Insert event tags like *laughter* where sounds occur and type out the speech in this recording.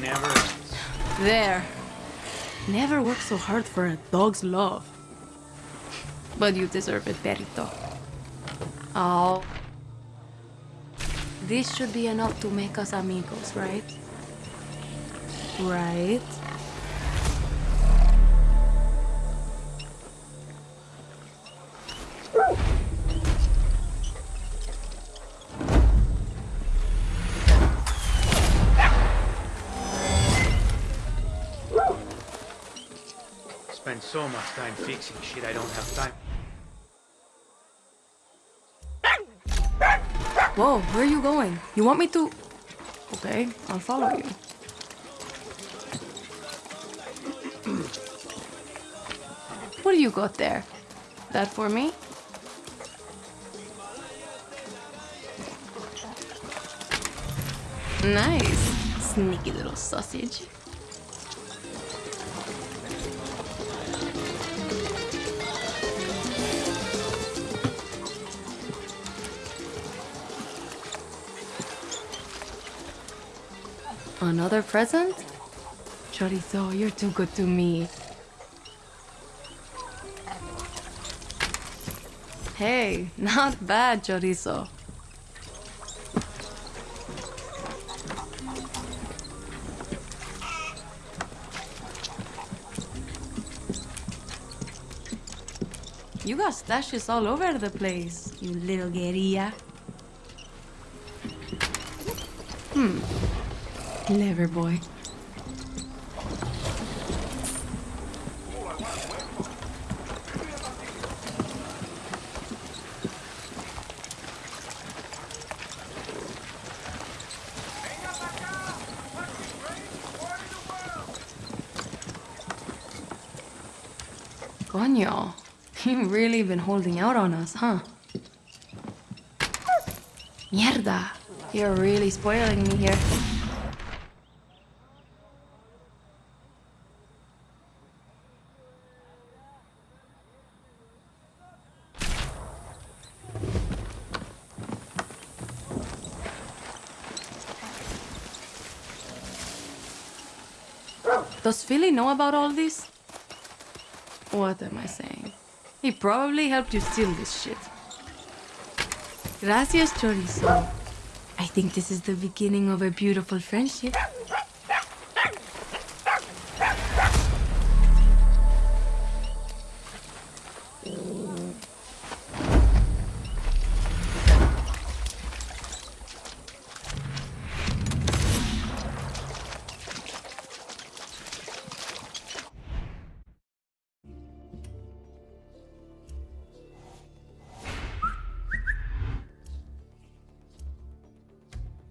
never ends. There. Never worked so hard for a dog's love. But you deserve it, Perito. Oh. This should be enough to make us amigos, right? Right? Spend so much time fixing shit I don't have time. Whoa, where are you going? You want me to... Okay, I'll follow you. *clears throat* what do you got there? That for me? Nice. Sneaky little sausage. Another present? Chorizo, you're too good to me. Hey, not bad, Chorizo. You got stashes all over the place, you little guerrilla. Hmm. Clever boy. Coño, *laughs* you've really been holding out on us, huh? Mierda, you're really spoiling me here. Does Philly know about all this? What am I saying? He probably helped you steal this shit. Gracias, Chorizo. I think this is the beginning of a beautiful friendship.